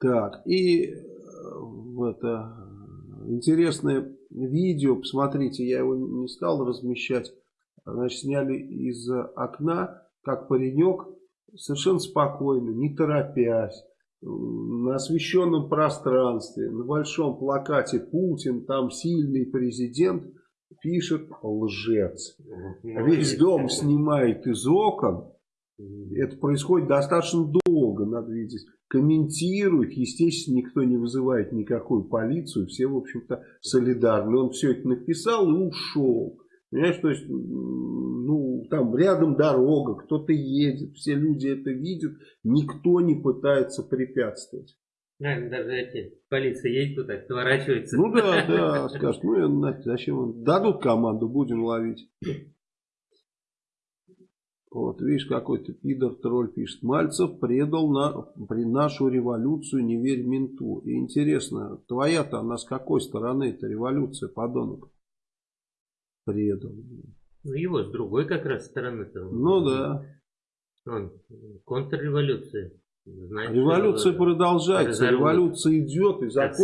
Так, и э, это интересное видео, посмотрите, я его не стал размещать. Значит, сняли из окна, как паренек совершенно спокойно, не торопясь, на освещенном пространстве, на большом плакате Путин, там сильный президент, пишет лжец. Весь дом снимает из окон. Это происходит достаточно долго, надо видеть. Комментирует, естественно, никто не вызывает никакую полицию, все, в общем-то, солидарны. Он все это написал и ушел. Понимаешь, то есть, ну, там рядом дорога, кто-то едет, все люди это видят, никто не пытается препятствовать. Наверное, даже эти, полиция едет туда, сворачивается. Ну да, да, скажут, ну зачем, дадут команду, будем ловить. Вот, видишь, какой-то пидор-тролль пишет. Мальцев предал на, при нашу революцию, не верь менту. И интересно, твоя-то, она с какой стороны эта революция, подонок? Предал. Ну, его с другой как раз стороны-то. Ну, да. Он, контрреволюция. Значит, Революция продолжается, революция идет и закончится.